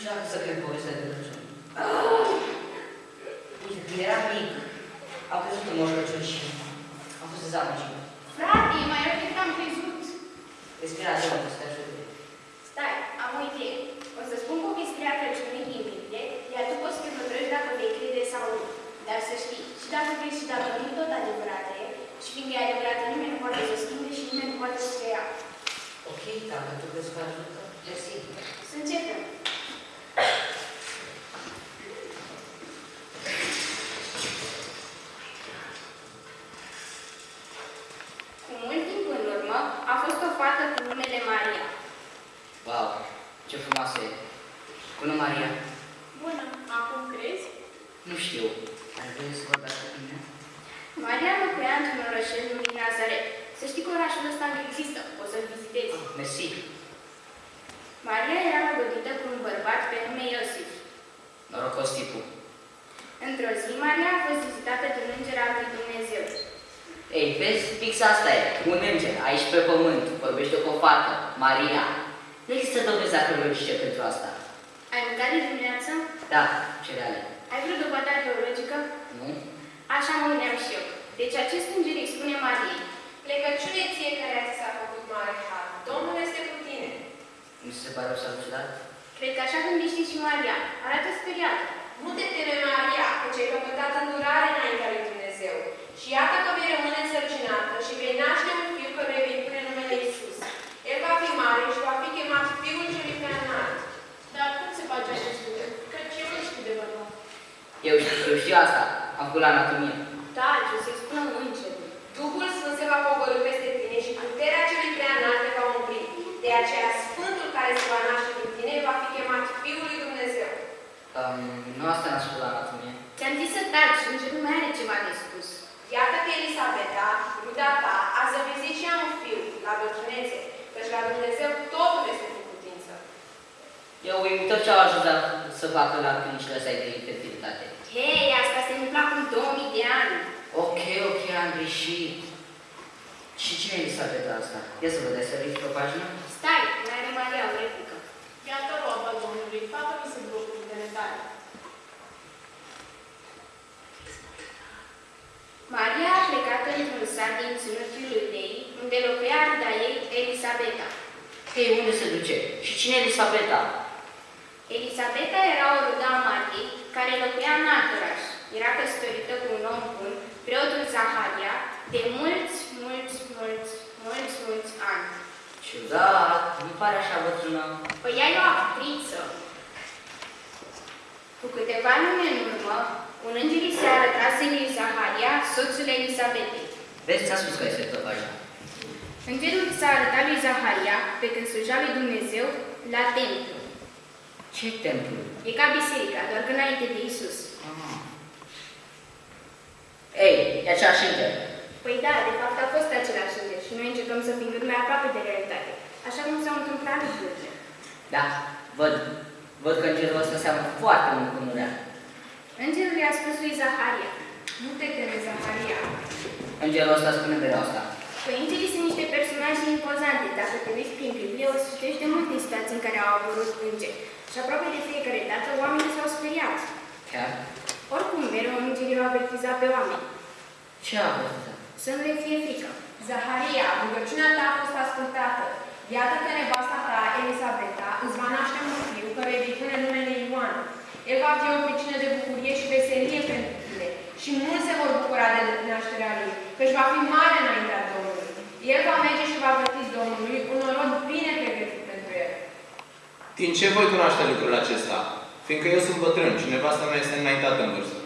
Nu știu dacă să cred povestea de Crăciun. Uite, când eram mic, am crezut în Moș Crăciun și am fost dezamăgit. Frate, mai rău decât am crezut. Respira de mult, să te ajute. Stai, am o idee. O să spun povestirea Crăciunului din Biblie, iar tu poți să te hotărăști dacă vei crede sau nu. Dar să știi, și dacă crezi și dacă nu tot adevărată e, și fiindcă e adevărată, nimeni nu poate să o schimbe și nimeni nu poate să o ia. Ok, dacă tu crezi că ajută, mersi. Să începem. Cu mult timp în urmă, a fost o fată cu numele Maria. Wow, ce frumoasă e. Bună, Maria. Bună, acum crezi? Nu știu. Ar vrea să vorbească cu mine? Maria locuia într-un orășel numit Nazaret. Să știi că orașul ăsta încă există, poți să-l vizitezi. Mersi. Maria era înrodită cu un bărbat pe nume Iosif. Norocos tipul. Într-o zi, Maria a fost vizitată de un înger al lui Dumnezeu. Ei, vezi, fix asta e. Un înger, aici pe pământ, vorbește cu o fată, Maria. Nu există dovezi arheologice pentru asta. Ai mâncat de dimineață? Da, cereale. Ai vreo dovadă arheologică? Nu? Așa mă gândeam și eu. Deci acest înger îi spune Mariei. Plecăciune ție care ți s-a făcut mare har. Domnul este cu tine. Nu se pare o salutat? Cred că așa gândește și Maria. Arată speriată. Nu te teme, Maria, căci ai căpătat îndurare înaintea lui Dumnezeu. Și iată că vei rămâne însărcinată și vei naște un fiu căruia vei pune numele Iisus. El va fi mare și va fi chemat Fiul celui prea înalt. Dar cum se face acest lucru? Căci eu nu știu de bărbat. Eu, eu știu asta. Am făcut la anatomie. Taci, o să-i spună îngerul. Duhul Sfânt se va pogorâ peste tine și puterea celui prea înalt te va umpli. De aceea, Sfântul care se va naște din tine va fi chemat Fiul lui Dumnezeu. Um, nu asta n-am spus la anatomie. Ți-am zis să taci, îngerul mai are ceva de spus. Iată că Elisabeta, ruda ta, a zăvizit și ea un fiu la bătrânețe, căci la Dumnezeu totul este cu putință. Eu uimitor ce au ajuns la, să facă la clinicile astea de infertilitate. Hei, asta se întâmplă acum 2000 de ani. Ok, ok, am greșit. Și cine e Elisabeta asta? Ia să vă dai să ridic o pagină? Stai, mai are Maria o replică. Iată roba Domnului, facă mi se blocul de netare. Maria a plecat într-un sat din ținutul Iudei, unde locuia ruda ei, Elisabeta. Hei, unde se duce? Și cine e Elisabeta? Elisabeta era o rudă a Mariei, care locuia în alt oraș. Era căsătorită cu un om bun, preotul Zaharia, de mulți, mulți, mulți, mulți, mulți ani. Ciudat, nu pare așa bătrână. Păi ea e o actriță. Cu câteva luni în urmă, un înger îi se arătase lui Zaharia, soțul Elisabetei. Vezi, ți-am spus că este tot așa. Îngerul s-a arătat lui Zaharia, pe când sluja lui Dumnezeu, la templu. Ce templu? E ca biserica, doar că înainte de Isus. Ah. Ei, e aceeași înger. Păi da, de fapt a fost același înger și noi încercăm să fim cât mai aproape de realitate. Așa cum s-au întâmplat lucrurile. Da, văd. Văd că îngerul ăsta seamănă foarte mult cu Nurea. Îngerul i-a spus lui Zaharia. Nu te teme, Zaharia. Îngerul ăsta spune mereu asta. Păi îngerii sunt niște personaje impozante. Dacă te uiți prin Biblie, o să citești de multe situații în care au apărut îngeri. Și aproape de fiecare dată, oamenii s-au speriat. Chiar? Oricum, mereu îngerii au avertizat pe oameni. Ce a fost? Să nu le fie frică. Zaharia, rugăciunea ta a fost ascultată. Iată că nevasta ta, Elisabeta, îți va naște un fiu care îi pune numele Ioan. El va fi o pricină de bucurie și veselie pentru tine. Și mulți se vor bucura de nașterea lui, căci va fi mare înaintea Domnului. El va merge și va vărti Domnului un norod bine pregătit pentru el. Din ce voi cunoaște lucrul acesta? Fiindcă eu sunt bătrân și nevasta mea este înaintată în vârstă.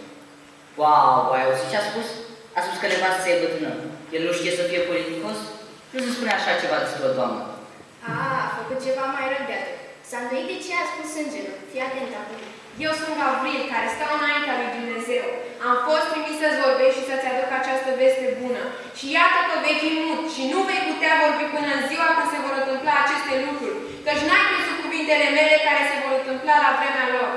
Wow, ai auzit ce a spus? A spus că nevastă să e bătrână. El nu știe să fie politicos? Nu se spune așa ceva despre o doamnă. A, a făcut ceva mai rău de atât. S-a îndoit de ce a spus îngerul. Fii atent acum. Eu sunt Gavril, care stau înaintea lui Dumnezeu. Am fost trimis să-ți vorbești și să-ți aduc această veste bună. Și iată că vei fi mut și nu vei putea vorbi până în ziua când se vor întâmpla aceste lucruri, căci n-ai crezut cuvintele mele care se vor întâmpla la vremea lor.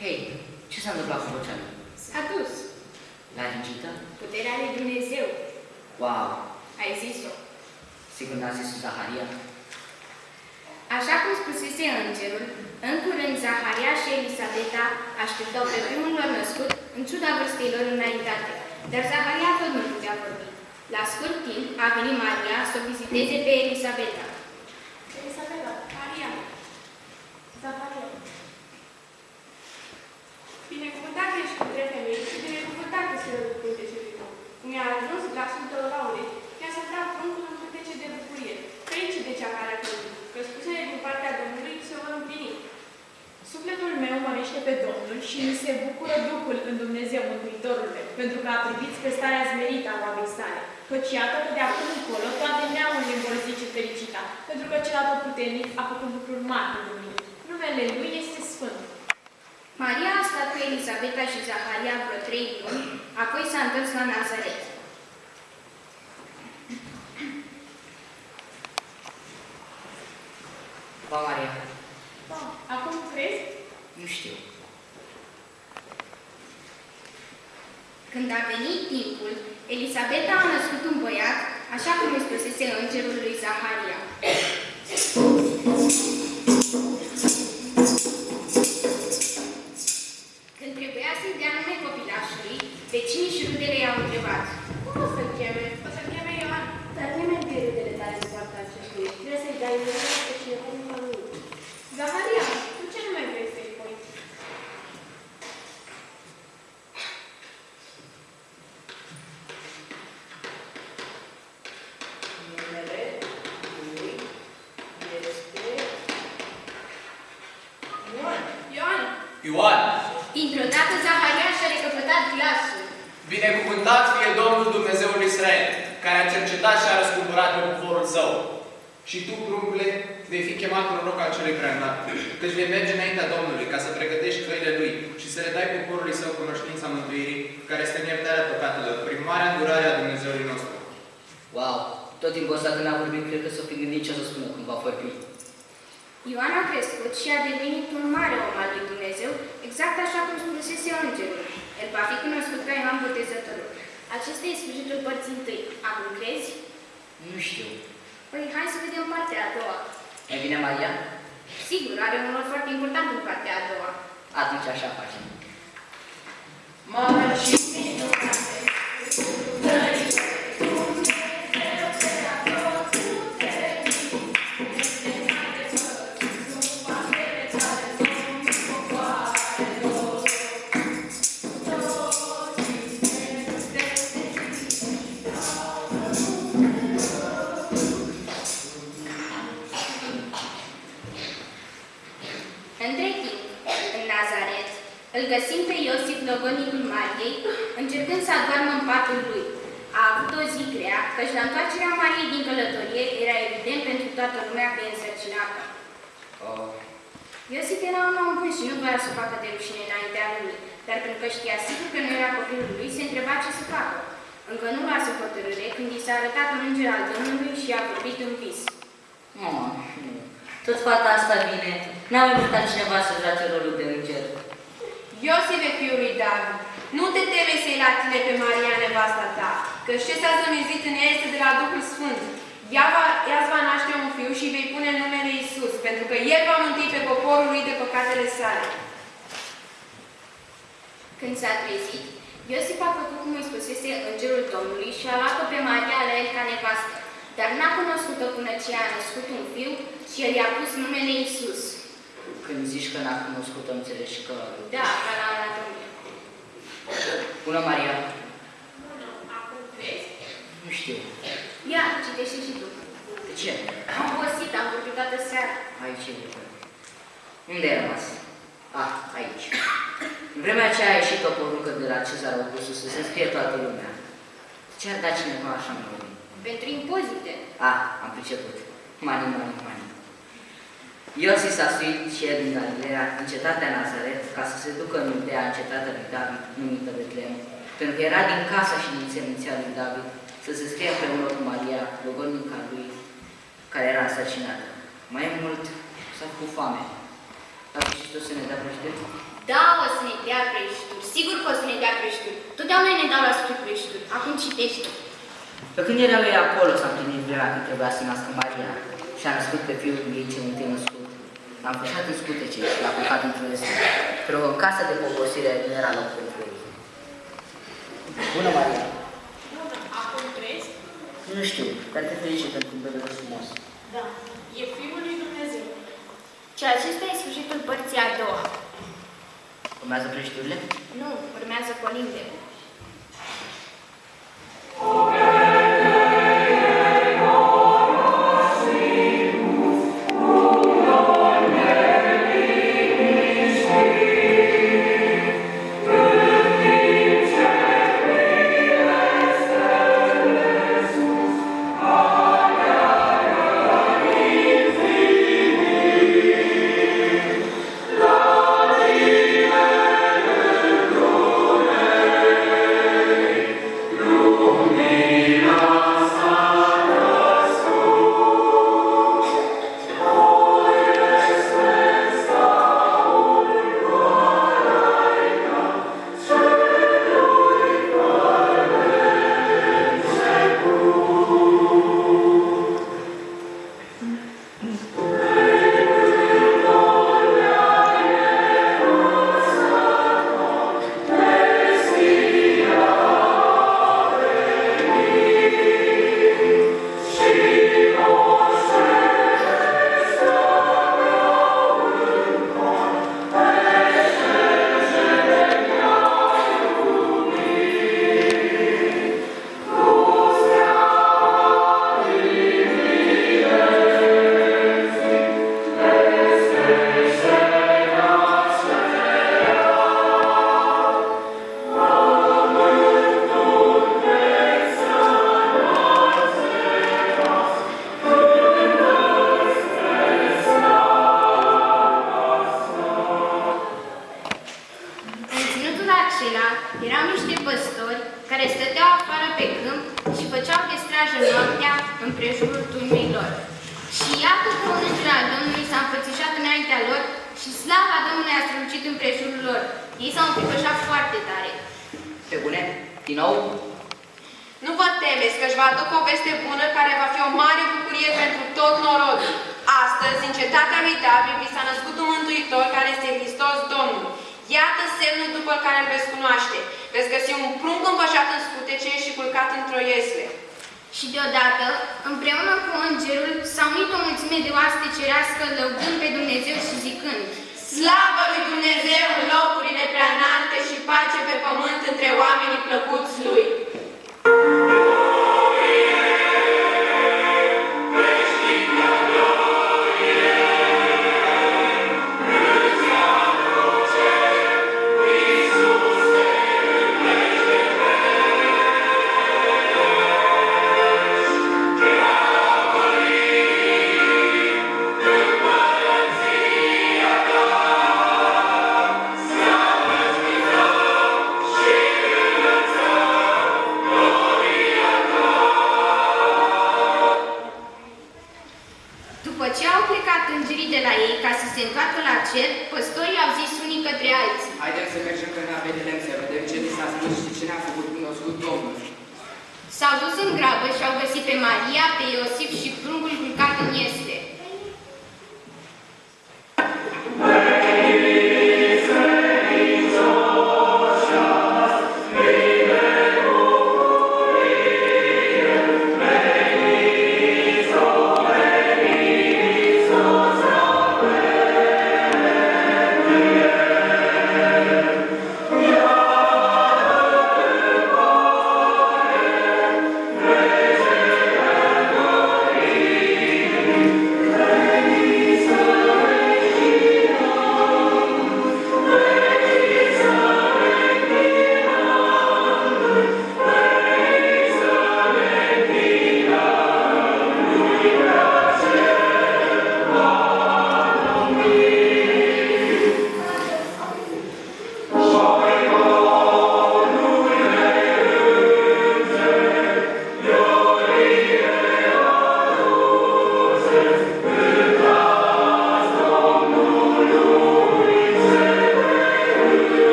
Hei, ce s-a întâmplat cu vocea mea? S-a dus. Laringită? Puterea lui Dumnezeu. Wow! Ai zis-o. Sigur n-a zis Zaharia? Așa cum spusese îngerul, în curând Zaharia și Elisabeta așteptau pe primul lor născut, în ciuda vârstei lor înaintate. Dar Zaharia tot nu putea vorbi. La scurt timp a venit Maria să o viziteze pe Elisabeta. Elisabela, Maria, Zaharia. Binecuvântat ești între femei și binecuvântat este rolul cântecului tău. Cum i-a ajuns glasul tău laude, i-a să trag pruncul în cântece de bucurie. Ferice de cea care a crezut, că spusele din partea Domnului se vor împlini. Sufletul meu mărește pe Domnul și mi se bucură Duhul în Dumnezeu Mântuitorul meu, pentru că a privit spre starea zmerită a oamenii sale. Căci iată că de acum încolo toate neamurile vor zice fericita, pentru că cel atotputernic a făcut lucruri mari pentru mine. Numele Lui este Sfânt. Maria a stat cu Elisabeta și Zaharia vreo trei luni, apoi s-a întors la Nazaret. Ba, Maria? Da, acum crezi? Nu știu. Când a venit timpul, Elisabeta a născut un băiat, fie Domnul Dumnezeul Israel, care a cercetat și a răscumpărat pe poporul său. Și tu, pruncule, vei fi chemat proroc al celui prea înalt, căci vei merge înaintea Domnului ca să pregătești căile Lui și să le dai poporului său cunoștința mântuirii, care este în iertarea păcatelor, prin marea îndurare a Dumnezeului nostru. Wow! Tot timpul ăsta când a vorbit, cred că s-o fi gândit ce o să spună când va vorbi. Ioan a crescut și a devenit un mare om al lui Dumnezeu, exact așa cum spusese îngerul. El va fi cunoscut ca Ioan Botezătorul. Acesta e sfârșitul părții întâi. Acum crezi? Nu știu. Păi hai să vedem partea a doua. Mai bine, Maria? Sigur, are un rol foarte important în partea a doua. Atunci așa facem. Între toată lumea că e însărcinată. Oh. Iosif era un om bun și nu voia să facă de rușine înaintea lui, dar pentru că știa sigur că nu era copilul lui, se întreba ce să facă. Încă nu luase hotărâre când i s-a arătat un înger al Domnului și a vorbit un vis. Oh, nu. Tot fata asta vine. N-a mai vrut altcineva să joace rolul de înger. Iosife, fiul lui David, nu te teme să-i la tine pe Maria, nevasta ta, că ce s-a zămizit în ea este de la Duhul Sfânt. Ea, va, ea îți va naște un fiu și îi vei pune numele Isus, pentru că El va mântui pe poporul lui de păcatele sale. Când s-a trezit, Iosif a făcut cum îi spusese îngerul Domnului și a luat-o pe Maria la el ca nevastă, dar n-a cunoscut-o până ce a născut un fiu și el i-a pus numele Isus. Când zici că n-a cunoscut-o, înțelegi că... Da, ca la anatomie. Bună, Maria. bună, acum crezi? Nu știu. Ia, citește și tu. De ce? Am obosit, am vorbit toată seara. Aici e lucrul. Unde ai rămas? Ah, aici. În vremea aceea a ieșit o poruncă de la Cezar Augustus să se scrie toată lumea. Ce ar da cineva așa mult? Pentru impozite. Ah, am priceput. Mani, mani, mani. Iosif s-a suit și el din Galileea, în cetatea Nazaret, ca să se ducă în Iudea, în cetatea lui David, numită Betlehem, pentru că era din casa și din seminția lui David, să se scrie împreună cu Maria, logodnica lui, care era însărcinată. Mai mult, s-a făcut foame. A să ne dea prăjitori? Da, o să ne dea prăjituri. Sigur că o să ne dea prăjituri. Totdeauna ne dau la spre prăjituri. Acum citește. Pe când era lui acolo s-a împlinit vremea când trebuia să nască Maria și a născut pe fiul ei cel întâi născut. L-a împușat în scutece și l-a culcat într-un este. Pentru că în casa de poposire nu era loc pentru ei. Bună, Maria! Bună, acum crezi? Nu știu, dar te felicit pentru un bebe frumos. Da. E Fiul lui Dumnezeu. Și acesta e sfârșitul părții a doua. Urmează prăjiturile? Nu, urmează colinde. Din nou? Nu vă temeți că își va aduc o veste bună care va fi o mare bucurie pentru tot norodul. Astăzi, în cetatea lui David, vi s-a născut un mântuitor care este Hristos Domnul. Iată semnul după care îl veți cunoaște. Veți găsi un prunc împășat în scutece și culcat într-o iesle. Și deodată, împreună cu îngerul, s-au unit o mulțime de oaste cerească lăudând pe Dumnezeu și zicând Slavă lui Dumnezeu în locurile prea înalte și pace pe pământ între oamenii plăcuți lui.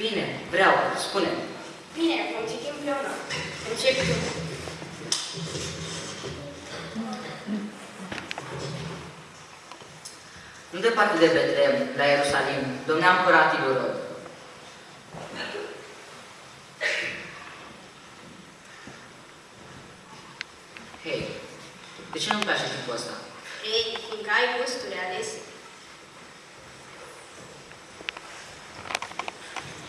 Bine, vreau, spune Bine, vom citi împreună. Începi tu. Nu departe de Betleem, la Ierusalim, domnea împăratul Irod. Hei, de ce nu-mi place tipul ăsta? Ei, fiindcă ai gusturi alese.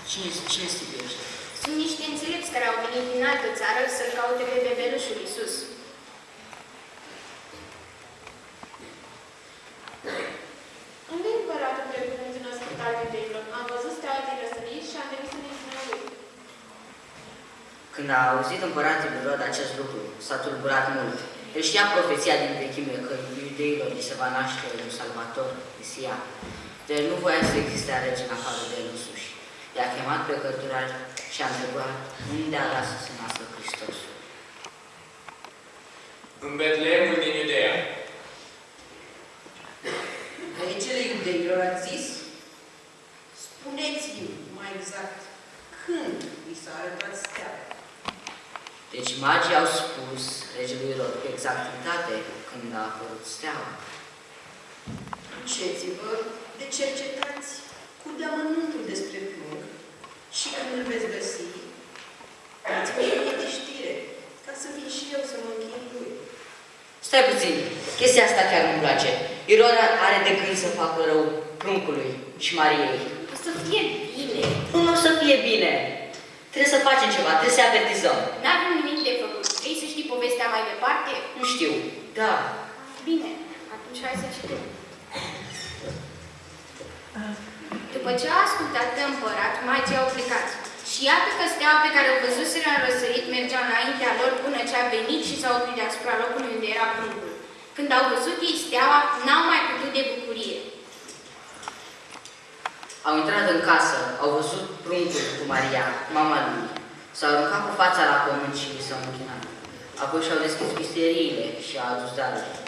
Cine, cine este tipul ăsta? Sunt niște înțelepți care au venit din altă țară să-l caute pe bebelușul Iisus. Unde e împăratul precum în ascultare iudeilor? Am văzut steaua din răsărit și am venit să ne spunem lui. Când a auzit împăratul Irod acest lucru, s-a tulburat mult. El știa profeția din vechime că iudeilor îi se va naște un salvator, Isia. Deci nu voia să existe rege în afară de el însuși. I-a chemat pe cărturari și a întrebat unde a dat să se nască Hristosul. În Betleemul din Iudeea. Regele iudeilor a zis? Spuneți-mi mai exact când i s-a arătat steaua. Deci magii au spus regelui Irod cu exactitate când a apărut steaua. Duceți-vă de cercetați cu deamănuntul despre plug și când îl veți găsi, dați-mi și mie de știre, ca să vin și eu să mă închin lui. Stai puțin, chestia asta chiar nu-mi place. Irod are de gând să facă rău pruncului și Mariei. O să fie bine. Nu o să fie bine. Trebuie să facem ceva, trebuie să avertizăm. N-avem nimic de făcut. Vrei să știi povestea mai departe? Nu știu. Da. Bine, atunci hai să citim. După ce a ascultat de împărat, magii au plecat. Și iată că steaua pe care o văzuseră în răsărit mergea înaintea lor până ce a venit și s-a oprit deasupra locului unde era pruncul. Când au văzut ei steaua, n-au mai putut de bucurie. Au intrat în casă, au văzut pruncul cu Maria, mama lui. S-au aruncat cu fața la pământ și li s-au închinat. Apoi și-au deschis misteriile și au adus daruri,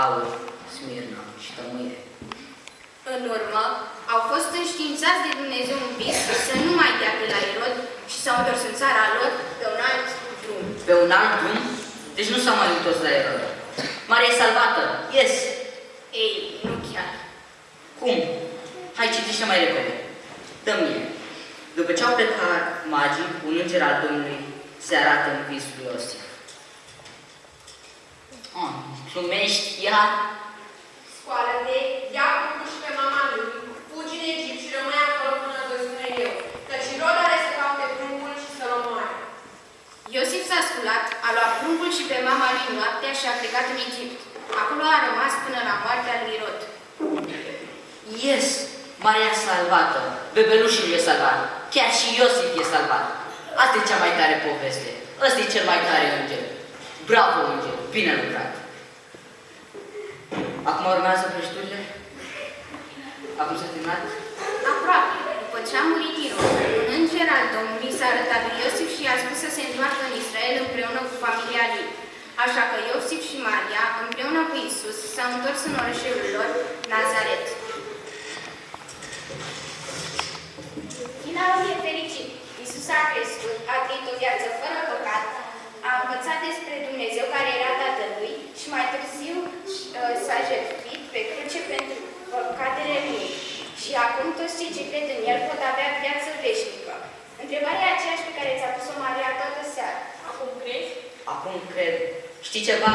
aur, smirna și tămâie. În urmă, au fost înștiințați de Dumnezeu un vis să nu mai dea de la Irod și s-au întors în țara lor pe un alt drum. Pe un alt drum, deci nu s-au mai întors la Erod. Maria e salvată, yes! Ei, nu chiar. Cum? Hai, citește mai repede. Dă mie. După ce au plecat magii, un înger al Domnului se arată în visul lui Iosif. Oh, glumești iar? Scoală-te, ia pruncul și pe mama lui, fugi în Egipt și rămâi acolo până voi spune eu, căci Irod are să caute pruncul și să-l omoare. Iosif s-a sculat, a luat pruncul și pe mama lui noaptea și a plecat în Egipt. Acolo a rămas până la moartea lui Irod. Yes! Maria e salvată, bebelușul e salvat, chiar și Iosif e salvat. Asta e cea mai tare poveste. Ăsta e cel mai tare înger. Bravo, înger! Bine lucrat! Acum urmează prăjiturile? Acum s-a terminat? Aproape, după ce a murit Irod, un înger al Domnului s-a arătat lui Iosif și i-a spus să se întoarcă în Israel împreună cu familia lui. Așa că Iosif și Maria, împreună cu Isus, s-au întors în orășelul lor, Nazaret. Finalul e fericit. Isus a crescut, a trăit o viață fără păcat, a învățat despre Dumnezeu care era Tatălui și mai târziu uh, s-a jertfit pe cruce pentru păcatele lui. Și acum toți cei ce cred în El pot avea viață veșnică. Întrebarea e aceeași pe care ți-a pus-o Maria toată seara. Acum crezi? Acum cred. Știi ceva?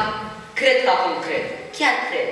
Cred că acum cred. Chiar cred.